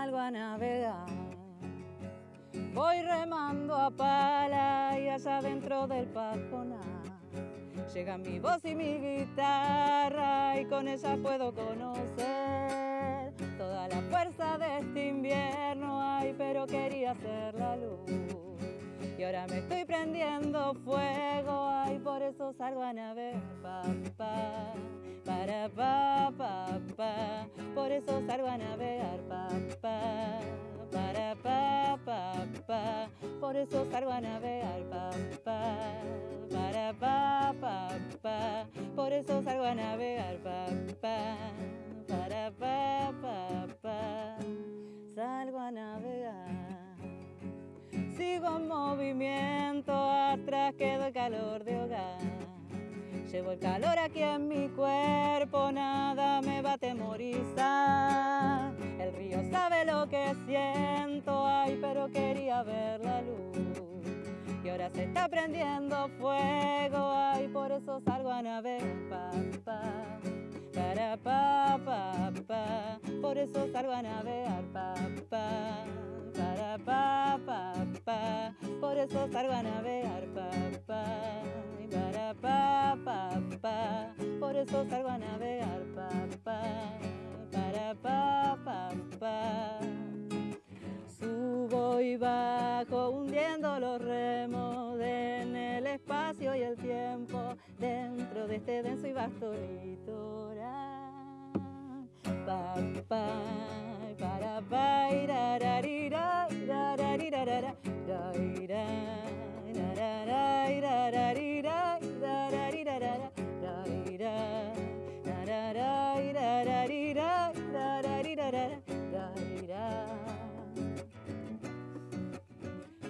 salgo a navegar. Voy remando a pala y allá dentro del pajonal Llega mi voz y mi guitarra y con ella puedo conocer toda la fuerza de este invierno. Ay, pero quería ser la luz. Y ahora me estoy prendiendo fuego, ay, por eso salgo a navegar, papá, para papá, pa, por eso salgo a navegar, papá, pa, por eso salgo a navegar, papá para pa, pa, pa, por eso salgo a navegar, pa, pa, para pa, pa, pa, salgo a navegar. Sigo en movimiento, atrás quedo el calor de hogar. Llevo el calor aquí en mi cuerpo, nada me va a temorizar. El río sabe lo que siento, ay, pero quería ver la luz ahora se está prendiendo fuego, ay, por eso salgo a navegar, pa, para pa, pa, pa, por eso salgo a navegar, pa, para pa, pa, pa, por eso salgo a navegar, pa, para pa, pa, pa, por eso salgo a navegar, pa, para pa, pa, pa. Subo y bajo y el tiempo dentro de este denso y vasto litoral. Pa, pa, para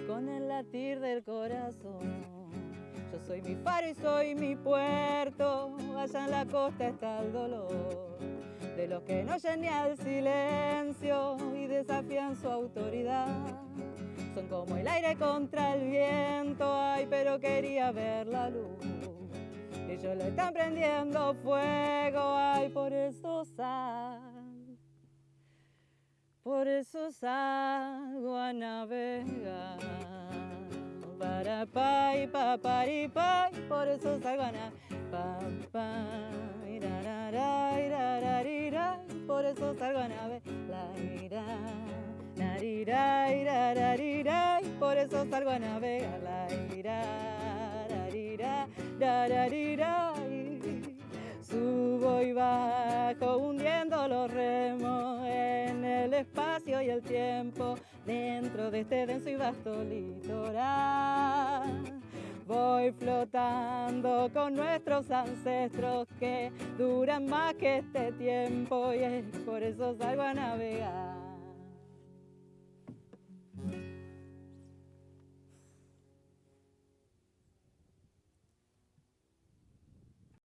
con el latir del corazón. Yo soy mi faro y soy mi puerto, allá en la costa está el dolor. De los que no oyen ni al silencio y desafían su autoridad. Son como el aire contra el viento, ay, pero quería ver la luz. Ellos le están prendiendo fuego, ay, por eso sal. Por eso salgo a navegar. Para pa y pa y pa, por eso salgo a navegar. Pa, pa, por eso salgo a navegar. La ira, narira, ira, por eso salgo a navegar. La ira, narira, rararira, Subo y bajo hundiendo los remos en el espacio y el tiempo dentro de este denso y vasto litoral. Voy flotando con nuestros ancestros que duran más que este tiempo y es por eso salgo a navegar.